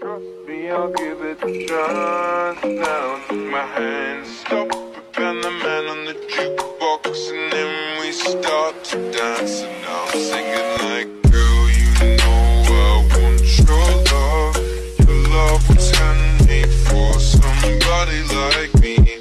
Trust me, I'll give it a shot. Now take my hand. stop and the man on the jukebox, and then we start to dance. And I'm singing like, girl, you know I want your love. Your love was handmade for somebody like me.